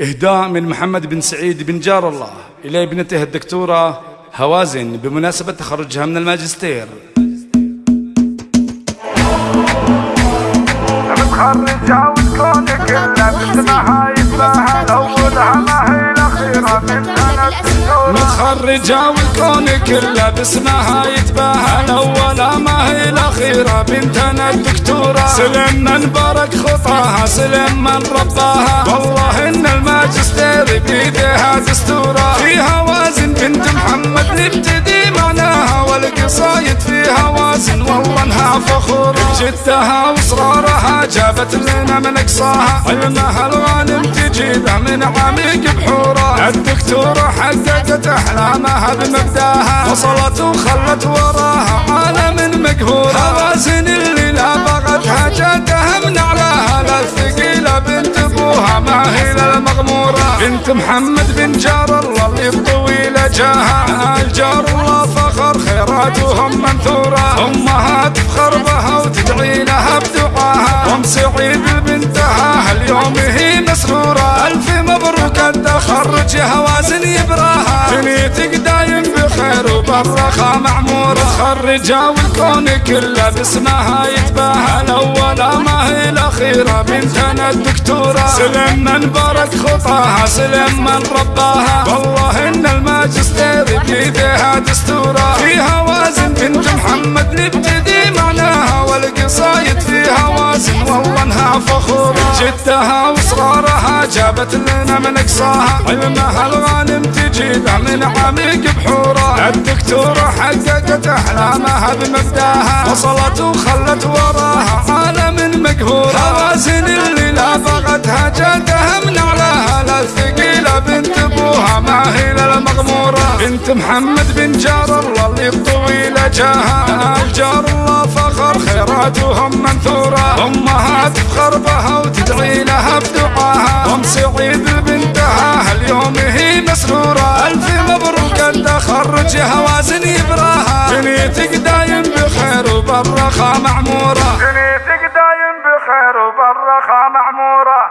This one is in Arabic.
إهداء من محمد بن سعيد بن جار الله إلى ابنته الدكتورة هوازن بمناسبة تخرجها من الماجستير. متخرجة والكون كله باسمها يتباهى الأولى ما هي الأخيرة بنتنا الدكتورة. سلم من بارك خطاها سلم من رباها. والله إن الماجستير بيديها دستورة. فيها وازن بنت محمد نبتدي معناها والقصايد فيها وازن والله إنها فخورة. بجدها واصرارها جابت لنا من أقصاها. علمها الغانم تجيبه من عميق بحوره الدكتورة حققت احلامها بمبداها. وصلت وخلت وراها عالم مقهور هوازن اللي لا بغتها جاتها من اعلاها لا الثقيلة بنت أبوها ما هي للمغمورة بنت محمد بن جار الله اللي بطويلة جاها. الجار الله فخر خيراتهم منثورة. امهات تفخر بها وتدعي التخرج هوازن يبراها. دنيتك دايم بخير وبالرخاء معمورة. متخرجة والكون كله باسمها يتباهى. الأولى ما هي الأخيرة بنتنا الدكتورة. سلم من بارك خطاها سلم من رباها. والله إن الماجستير جدها واصرارها جابت لنا من أقصاها. علمها الغانم تجيبه من عميق بحوره. الدكتورة حققت أحلامها بمبداها. وصلت وخلت وراها عالم مقهور. هوازن اللي لا بغتها جاتها من أعلاها. لا الثقيلة بنت أبوها ما هي للمغمورة بنت محمد بن جار الله اللي بطويلة جاها. الجار الله فخر خيراتهم منثورة. امهات تفخر بها وتدعي لها بدعاها. ام سعيد بنتها اليوم هي مسرورة. ألف مبروك التخرج هوازن يبراها. دنيتك دايم بخير وبالرخاء معمورة. دنيتك دايم بخير وبالرخاء معمورة.